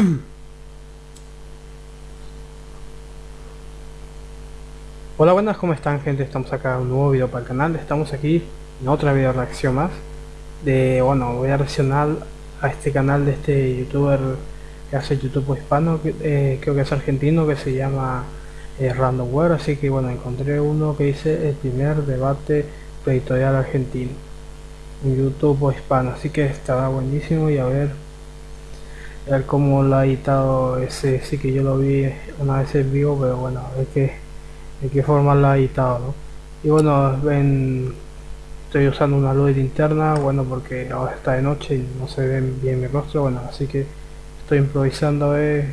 Hola buenas, ¿cómo están gente? Estamos acá en un nuevo video para el canal, estamos aquí en otra video reacción más. De, bueno, voy a reaccionar a este canal de este youtuber que hace YouTube hispano, que, eh, creo que es argentino, que se llama eh, Randomware, así que bueno, encontré uno que dice el primer debate editorial argentino en YouTube hispano, así que estará buenísimo y a ver ver cómo lo ha editado ese, sí que yo lo vi una vez en vivo, pero bueno, ver qué de qué forma lo ha editado ¿no? y bueno ven estoy usando una luz interna bueno porque ahora está de noche y no se ve bien mi rostro bueno así que estoy improvisando a ver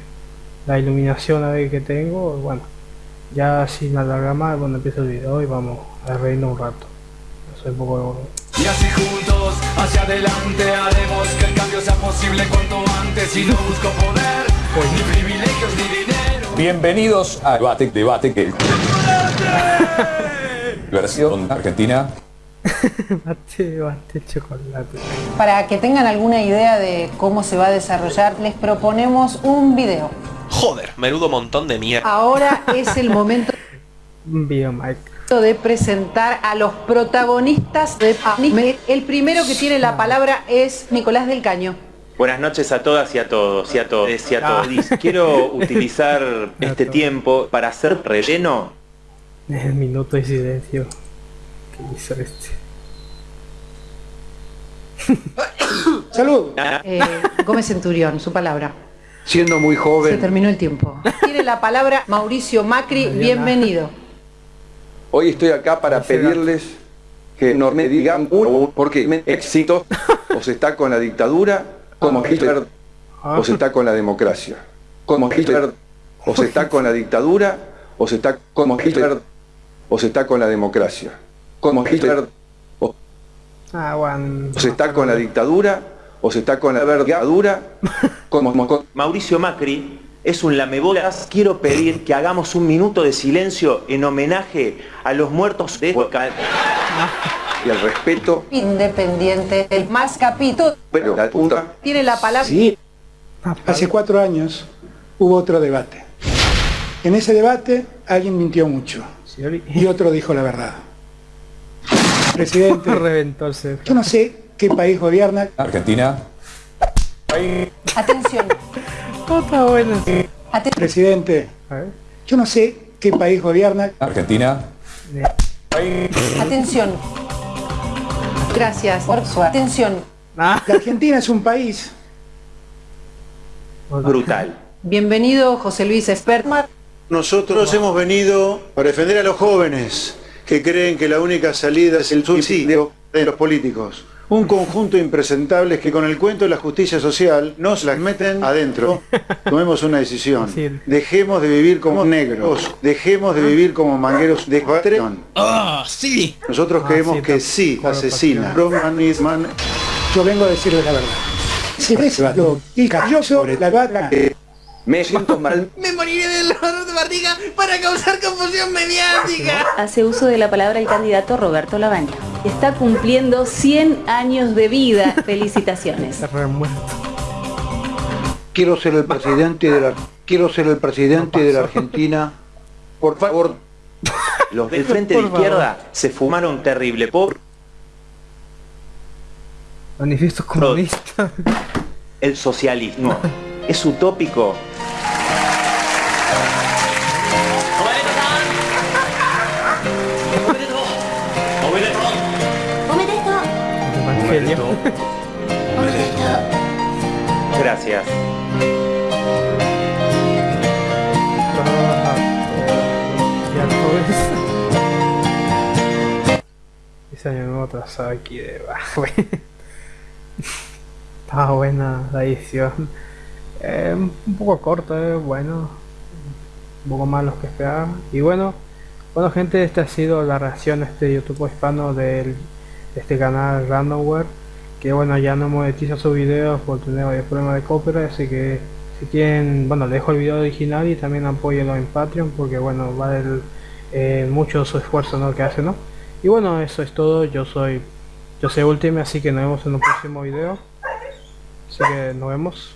la iluminación a ver que tengo bueno ya sin alargar más bueno empiezo el video y vamos a reírnos un rato soy poco y así juntos hacia adelante haremos que el cambio sea posible cuanto antes y no busco poder ni privilegios ni dinero Bienvenidos a Debate, Debate, que versión argentina. bate, bate chocolate. Para que tengan alguna idea de cómo se va a desarrollar, les proponemos un video. Joder, menudo montón de mierda. Ahora es el momento Un video Mike. de presentar a los protagonistas de. El primero que tiene la palabra es Nicolás del Caño. Buenas noches a todas y a todos y a todos y a todos. Quiero utilizar este tiempo para hacer relleno. El minuto de silencio que hizo este. Salud. Eh, Gómez Centurión, su palabra. Siendo muy Se joven, terminó el tiempo. Tiene la palabra Mauricio Macri, bienvenido. Hoy estoy acá para pedirles que no me digan uno, porque me éxito o se está con la dictadura, como Hitler, o se está con la democracia. Como Hitler, o se está con la dictadura, o se está como Hitler, o se está con la democracia. Como Hitler, o Ah, bueno. se está con la dictadura, o se está con la vergadura, como- Mauricio Macri es un lamebolas. Quiero pedir que hagamos un minuto de silencio en homenaje a los muertos de Huacal. y el respeto, Independiente, el más capito. pero la punta. Tiene la palabra. Sí, hace cuatro años hubo otro debate. En ese debate alguien mintió mucho y otro dijo la verdad. Presidente, reventó yo no sé qué país gobierna, Argentina. Atención. Está bueno. Aten- presidente, yo no sé qué país gobierna, Argentina. Atención. Gracias por su atención. Ah, la Argentina es un país, Brutal. Bienvenido José Luis Espertmar. Nosotros hemos venido para defender a los jóvenes que creen que la única salida es el suicidio de los políticos. Un conjunto de impresentables que con el cuento de la justicia social nos las meten adentro. Tomemos una decisión. Dejemos de vivir como negros. Dejemos de vivir como mangueros de patrón. ¡Ah, sí! Nosotros Ah, creemos que sí, asesina. yo vengo a decirles la verdad. Si ves lo y cayó sobre la vaca, Me siento mal, Me moriré del dolor de barriga para causar confusión mediática. hace uso de la palabra el candidato Roberto Labaña. Está cumpliendo 100 años de vida. Felicitaciones. Quiero ser el presidente de la quiero ser el presidente de la Argentina. por favor, Los del frente de izquierda se fumaron terrible. Por Manifiesto comunista. el socialismo. Es utópico. Evangelio. Gracias. Ese año nuevo atrasado aquí de bajo. Estaba buena la edición. Eh, un poco corto, eh, bueno. Un poco más los que esperaba. Y bueno, bueno gente, esta ha sido la reacción a este YouTube hispano del, de este canal Randomware. Que bueno, ya no monetiza sus videos por tener varios problemas de copyright, así que si quieren, bueno, dejo el video original y también apóyenlo en Patreon porque bueno, vale eh, mucho su esfuerzo ¿no? que hace, ¿no? Y bueno, eso es todo, yo soy yo soy Ultime, así que nos vemos en un próximo video. Así que nos vemos.